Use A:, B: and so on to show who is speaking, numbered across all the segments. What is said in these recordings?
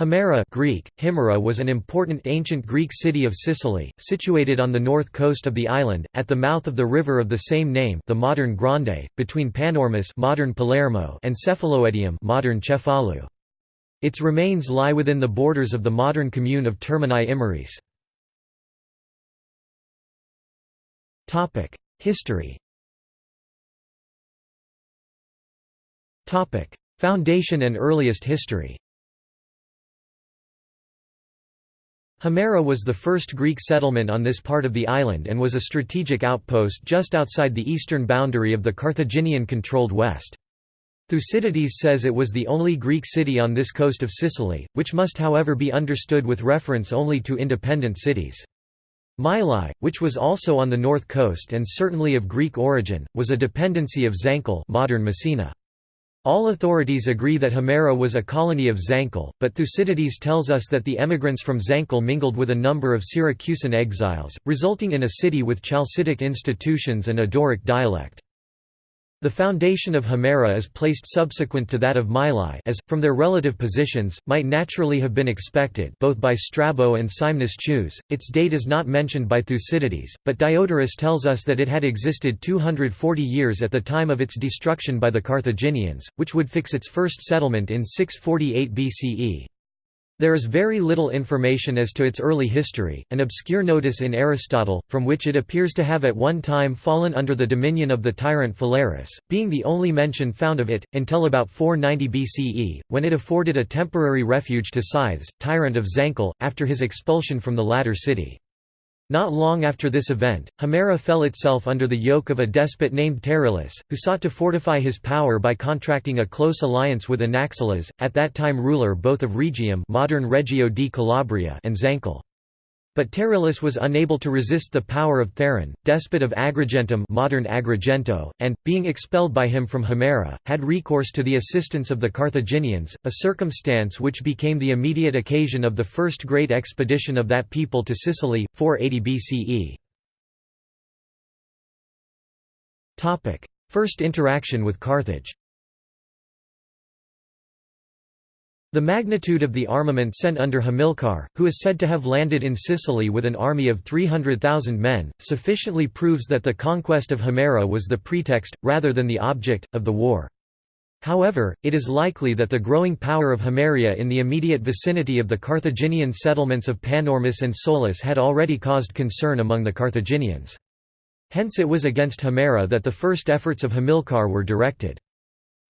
A: Himera Greek, Himera was an important ancient Greek city of Sicily, situated on the north coast of the island, at the mouth of the river of the same name the modern Grande, between Panormus modern Palermo and Cephaloedium modern Cefalu. Its remains lie within the borders of the modern commune of Termini Imerese. History Foundation and earliest history Himera was the first Greek settlement on this part of the island and was a strategic outpost just outside the eastern boundary of the Carthaginian-controlled west. Thucydides says it was the only Greek city on this coast of Sicily, which must however be understood with reference only to independent cities. Mylae, which was also on the north coast and certainly of Greek origin, was a dependency of Zankle modern Messina. All authorities agree that Himera was a colony of Zankle, but Thucydides tells us that the emigrants from Zankle mingled with a number of Syracusan exiles, resulting in a city with Chalcidic institutions and a Doric dialect. The foundation of Himera is placed subsequent to that of Mylae as, from their relative positions, might naturally have been expected both by Strabo and Scymnus Chius. Its date is not mentioned by Thucydides, but Diodorus tells us that it had existed 240 years at the time of its destruction by the Carthaginians, which would fix its first settlement in 648 BCE. There is very little information as to its early history, an obscure notice in Aristotle, from which it appears to have at one time fallen under the dominion of the tyrant Phalaris, being the only mention found of it, until about 490 BCE, when it afforded a temporary refuge to Scythes, tyrant of Zankle, after his expulsion from the latter city. Not long after this event, Himera fell itself under the yoke of a despot named Terillus, who sought to fortify his power by contracting a close alliance with Anaxilas, at that time ruler both of Rhegium modern Reggio di Calabria and Zankle. But Terillus was unable to resist the power of Theron, despot of Agrigentum modern Agrigento, and, being expelled by him from Himera, had recourse to the assistance of the Carthaginians, a circumstance which became the immediate occasion of the first great expedition of that people to Sicily, 480 BCE. First interaction with Carthage The magnitude of the armament sent under Hamilcar, who is said to have landed in Sicily with an army of 300,000 men, sufficiently proves that the conquest of Himera was the pretext, rather than the object, of the war. However, it is likely that the growing power of Himeria in the immediate vicinity of the Carthaginian settlements of Panormus and Solus had already caused concern among the Carthaginians. Hence it was against Himera that the first efforts of Hamilcar were directed.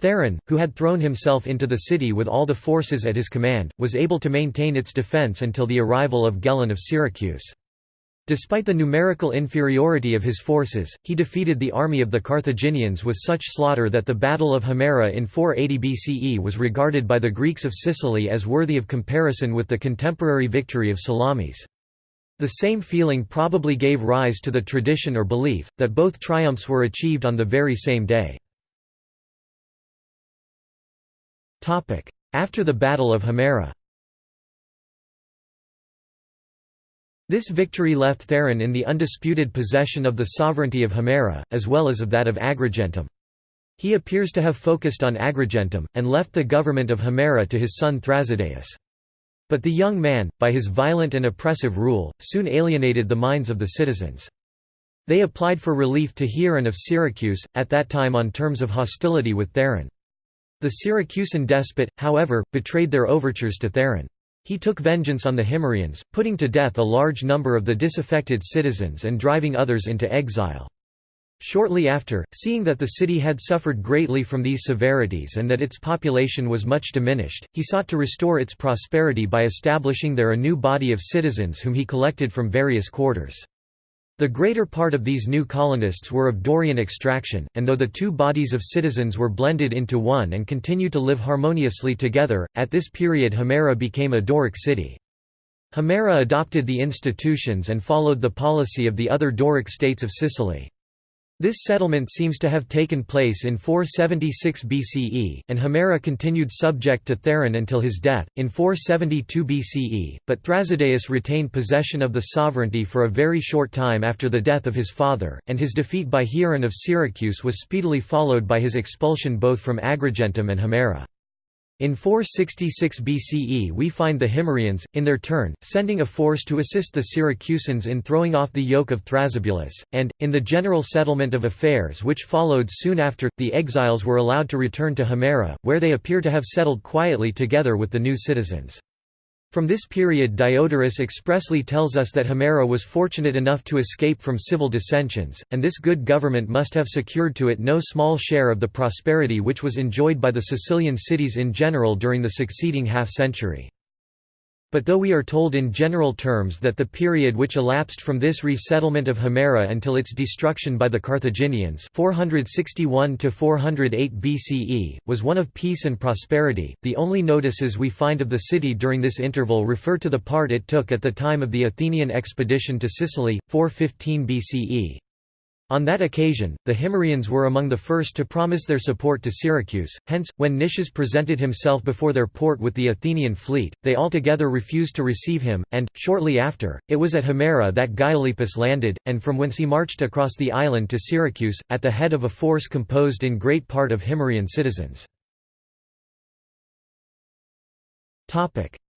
A: Theron, who had thrown himself into the city with all the forces at his command, was able to maintain its defence until the arrival of Gelon of Syracuse. Despite the numerical inferiority of his forces, he defeated the army of the Carthaginians with such slaughter that the Battle of Himera in 480 BCE was regarded by the Greeks of Sicily as worthy of comparison with the contemporary victory of Salamis. The same feeling probably gave rise to the tradition or belief, that both triumphs were achieved on the very same day. After the Battle of Himera This victory left Theron in the undisputed possession of the sovereignty of Himera, as well as of that of Agrigentum. He appears to have focused on Agrigentum, and left the government of Himera to his son Thrasydeus. But the young man, by his violent and oppressive rule, soon alienated the minds of the citizens. They applied for relief to Hieron of Syracuse, at that time on terms of hostility with Theron. The Syracusan despot, however, betrayed their overtures to Theron. He took vengeance on the Himerians, putting to death a large number of the disaffected citizens and driving others into exile. Shortly after, seeing that the city had suffered greatly from these severities and that its population was much diminished, he sought to restore its prosperity by establishing there a new body of citizens whom he collected from various quarters. The greater part of these new colonists were of Dorian extraction, and though the two bodies of citizens were blended into one and continue to live harmoniously together, at this period Himera became a Doric city. Himera adopted the institutions and followed the policy of the other Doric states of Sicily. This settlement seems to have taken place in 476 BCE, and Himera continued subject to Theron until his death, in 472 BCE, but Thrasydeus retained possession of the sovereignty for a very short time after the death of his father, and his defeat by Hieron of Syracuse was speedily followed by his expulsion both from Agrigentum and Himera. In 466 BCE we find the Himerians, in their turn, sending a force to assist the Syracusans in throwing off the yoke of Thrasybulus, and, in the general settlement of affairs which followed soon after, the exiles were allowed to return to Himera, where they appear to have settled quietly together with the new citizens. From this period Diodorus expressly tells us that Himera was fortunate enough to escape from civil dissensions, and this good government must have secured to it no small share of the prosperity which was enjoyed by the Sicilian cities in general during the succeeding half-century. But though we are told in general terms that the period which elapsed from this resettlement of Himera until its destruction by the Carthaginians 461 BCE, was one of peace and prosperity, the only notices we find of the city during this interval refer to the part it took at the time of the Athenian expedition to Sicily, 415 BCE. On that occasion, the Himerians were among the first to promise their support to Syracuse, hence, when Nicias presented himself before their port with the Athenian fleet, they altogether refused to receive him, and, shortly after, it was at Himera that Gylippus landed, and from whence he marched across the island to Syracuse, at the head of a force composed in great part of Himerian citizens.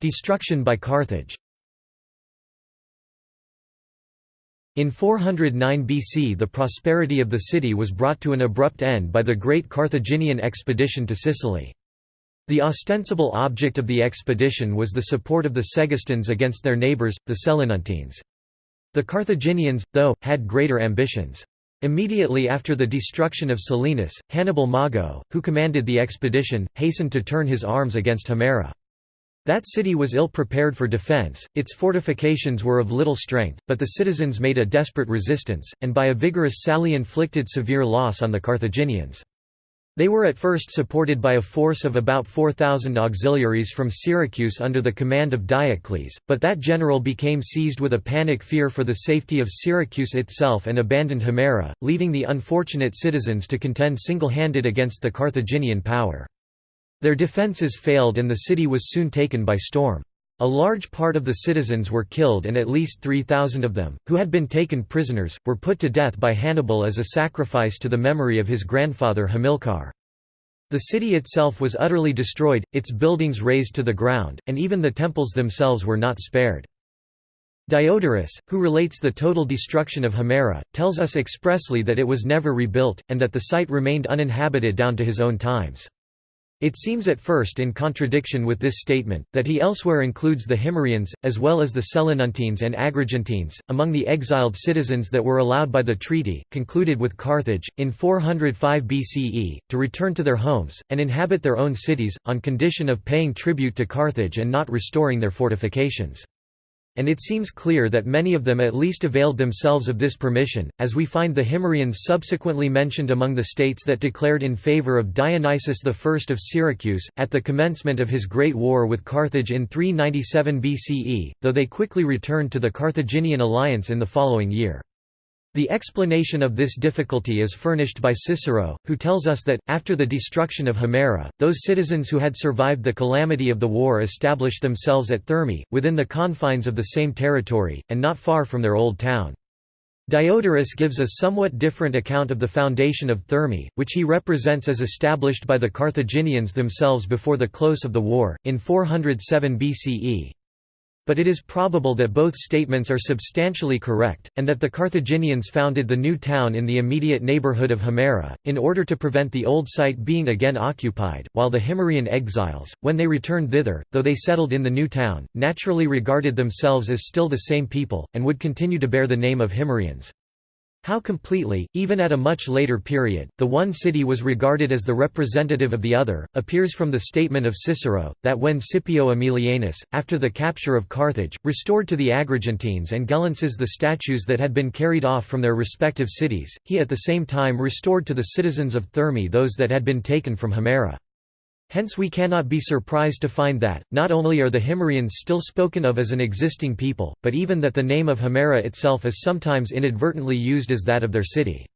A: Destruction by Carthage In 409 BC the prosperity of the city was brought to an abrupt end by the great Carthaginian expedition to Sicily. The ostensible object of the expedition was the support of the Segestans against their neighbours, the Selinuntines. The Carthaginians, though, had greater ambitions. Immediately after the destruction of Selinus, Hannibal Mago, who commanded the expedition, hastened to turn his arms against Himera. That city was ill prepared for defense, its fortifications were of little strength, but the citizens made a desperate resistance, and by a vigorous sally inflicted severe loss on the Carthaginians. They were at first supported by a force of about 4,000 auxiliaries from Syracuse under the command of Diocles, but that general became seized with a panic fear for the safety of Syracuse itself and abandoned Himera, leaving the unfortunate citizens to contend single-handed against the Carthaginian power. Their defences failed and the city was soon taken by storm. A large part of the citizens were killed and at least 3,000 of them, who had been taken prisoners, were put to death by Hannibal as a sacrifice to the memory of his grandfather Hamilcar. The city itself was utterly destroyed, its buildings razed to the ground, and even the temples themselves were not spared. Diodorus, who relates the total destruction of Himera, tells us expressly that it was never rebuilt, and that the site remained uninhabited down to his own times. It seems at first in contradiction with this statement, that he elsewhere includes the Himerians, as well as the Selinuntines and Agrigentines, among the exiled citizens that were allowed by the treaty, concluded with Carthage, in 405 BCE, to return to their homes, and inhabit their own cities, on condition of paying tribute to Carthage and not restoring their fortifications and it seems clear that many of them at least availed themselves of this permission, as we find the Himerians subsequently mentioned among the states that declared in favour of Dionysius I of Syracuse, at the commencement of his great war with Carthage in 397 BCE, though they quickly returned to the Carthaginian alliance in the following year. The explanation of this difficulty is furnished by Cicero, who tells us that, after the destruction of Himera, those citizens who had survived the calamity of the war established themselves at Thermae, within the confines of the same territory, and not far from their old town. Diodorus gives a somewhat different account of the foundation of Thermae, which he represents as established by the Carthaginians themselves before the close of the war, in 407 BCE but it is probable that both statements are substantially correct, and that the Carthaginians founded the new town in the immediate neighbourhood of Himera, in order to prevent the old site being again occupied, while the Himerian exiles, when they returned thither, though they settled in the new town, naturally regarded themselves as still the same people, and would continue to bear the name of Himerians. How completely, even at a much later period, the one city was regarded as the representative of the other, appears from the statement of Cicero, that when Scipio Aemilianus, after the capture of Carthage, restored to the Agrigentines and Gelenses the statues that had been carried off from their respective cities, he at the same time restored to the citizens of Thermae those that had been taken from Himera. Hence we cannot be surprised to find that, not only are the Himerians still spoken of as an existing people, but even that the name of Himera itself is sometimes inadvertently used as that of their city.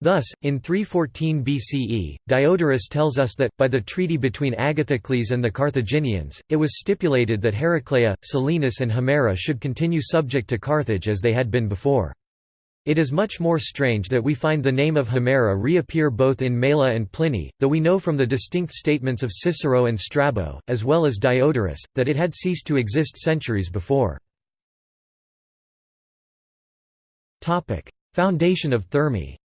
A: Thus, in 314 BCE, Diodorus tells us that, by the treaty between Agathocles and the Carthaginians, it was stipulated that Heraclea, Selinus and Himera should continue subject to Carthage as they had been before. It is much more strange that we find the name of Himera reappear both in Mela and Pliny, though we know from the distinct statements of Cicero and Strabo, as well as Diodorus, that it had ceased to exist centuries before. Foundation of Thermae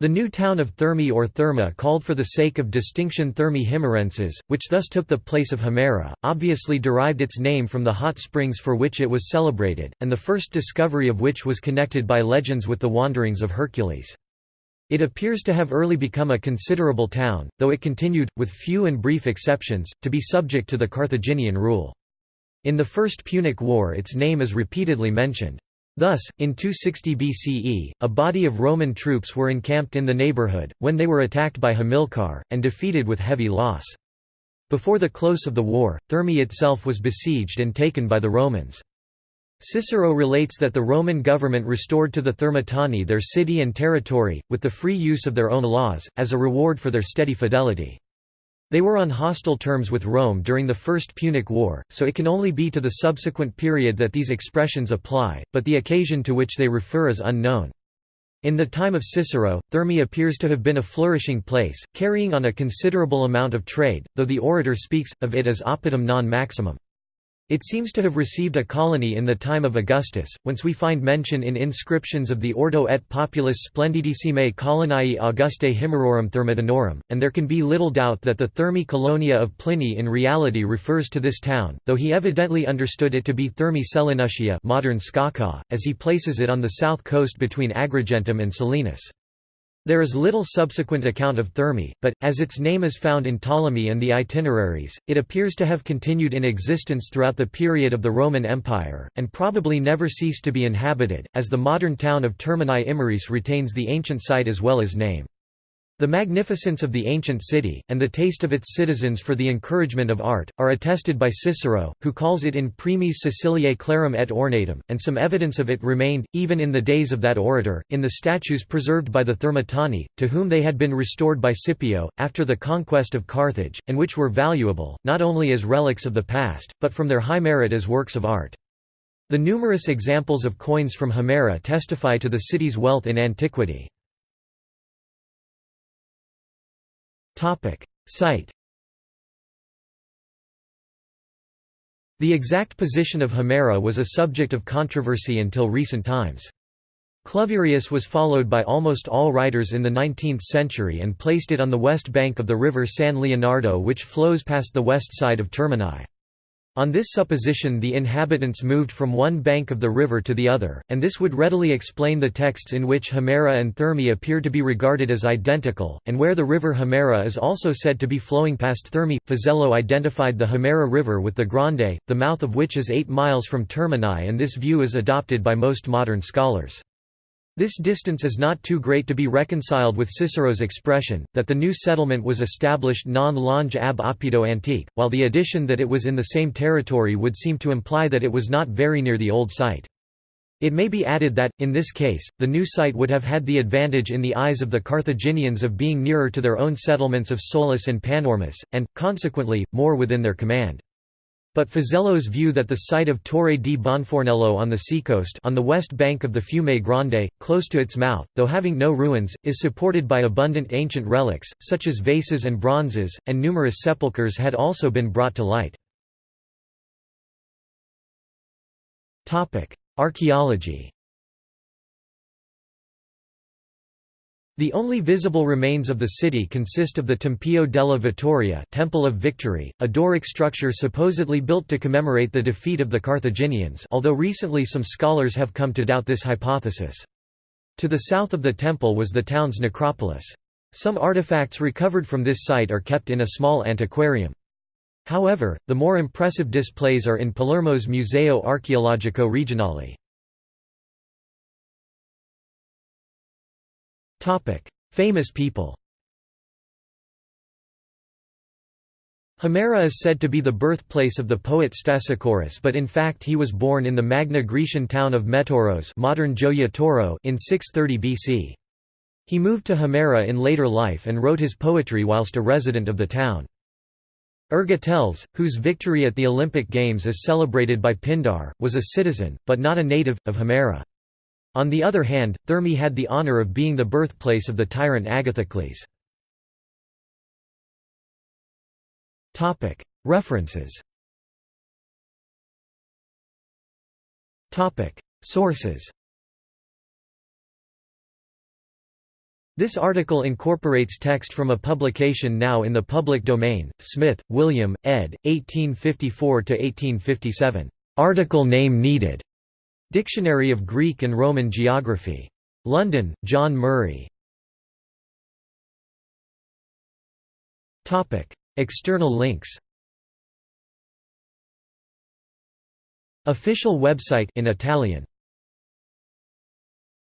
A: The new town of Thermae or Therma called for the sake of distinction Thermae Himerenses, which thus took the place of Himera, obviously derived its name from the hot springs for which it was celebrated, and the first discovery of which was connected by legends with the wanderings of Hercules. It appears to have early become a considerable town, though it continued, with few and brief exceptions, to be subject to the Carthaginian rule. In the First Punic War its name is repeatedly mentioned. Thus, in 260 BCE, a body of Roman troops were encamped in the neighborhood, when they were attacked by Hamilcar, and defeated with heavy loss. Before the close of the war, Thermae itself was besieged and taken by the Romans. Cicero relates that the Roman government restored to the Thermitani their city and territory, with the free use of their own laws, as a reward for their steady fidelity. They were on hostile terms with Rome during the First Punic War, so it can only be to the subsequent period that these expressions apply, but the occasion to which they refer is unknown. In the time of Cicero, Thermae appears to have been a flourishing place, carrying on a considerable amount of trade, though the orator speaks, of it as oppidum non maximum. It seems to have received a colony in the time of Augustus, whence we find mention in inscriptions of the Ordo et Populus Splendidissime Coloniae Augustae Himerorum Thermodinorum, and there can be little doubt that the Thermae Colonia of Pliny in reality refers to this town, though he evidently understood it to be Thermae Selinutia modern Sciacca, as he places it on the south coast between Agrigentum and Selinus. There is little subsequent account of Thermae, but, as its name is found in Ptolemy and the Itineraries, it appears to have continued in existence throughout the period of the Roman Empire, and probably never ceased to be inhabited, as the modern town of Termini Imerese retains the ancient site as well as name. The magnificence of the ancient city, and the taste of its citizens for the encouragement of art, are attested by Cicero, who calls it in Primis Siciliae clarum et ornatum, and some evidence of it remained, even in the days of that orator, in the statues preserved by the Thermitani, to whom they had been restored by Scipio, after the conquest of Carthage, and which were valuable, not only as relics of the past, but from their high merit as works of art. The numerous examples of coins from Himera testify to the city's wealth in antiquity. Site The exact position of Himera was a subject of controversy until recent times. Cluverius was followed by almost all writers in the 19th century and placed it on the west bank of the river San Leonardo which flows past the west side of Termini. On this supposition the inhabitants moved from one bank of the river to the other, and this would readily explain the texts in which Himera and Thermae appear to be regarded as identical, and where the river Himera is also said to be flowing past Thermae. Fazello identified the Himera River with the Grande, the mouth of which is 8 miles from Termini and this view is adopted by most modern scholars. This distance is not too great to be reconciled with Cicero's expression, that the new settlement was established non longe ab oppido antique, while the addition that it was in the same territory would seem to imply that it was not very near the old site. It may be added that, in this case, the new site would have had the advantage in the eyes of the Carthaginians of being nearer to their own settlements of Solus and Panormus, and, consequently, more within their command. But Fazello's view that the site of Torre di Bonfornello on the seacoast on the west bank of the Fiume Grande, close to its mouth, though having no ruins, is supported by abundant ancient relics, such as vases and bronzes, and numerous sepulchres had also been brought to light. Archaeology The only visible remains of the city consist of the Tempio della Vittoria Temple of Victory, a Doric structure supposedly built to commemorate the defeat of the Carthaginians although recently some scholars have come to doubt this hypothesis. To the south of the temple was the town's necropolis. Some artifacts recovered from this site are kept in a small antiquarium. However, the more impressive displays are in Palermo's Museo Archeologico Regionale. Famous people Himera is said to be the birthplace of the poet Stesichorus but in fact he was born in the Magna Grecian town of Metauros modern Tauro in 630 BC. He moved to Himera in later life and wrote his poetry whilst a resident of the town. Ergoteles, whose victory at the Olympic Games is celebrated by Pindar, was a citizen, but not a native, of Himera. On the other hand, Thermae had the honour of being the birthplace of the tyrant Agathocles. References Sources This article incorporates text from a publication now in the public domain, Smith, William, ed., 1854–1857. Article name needed. Dictionary of Greek and Roman Geography. London, John Murray. External links Official website in Italian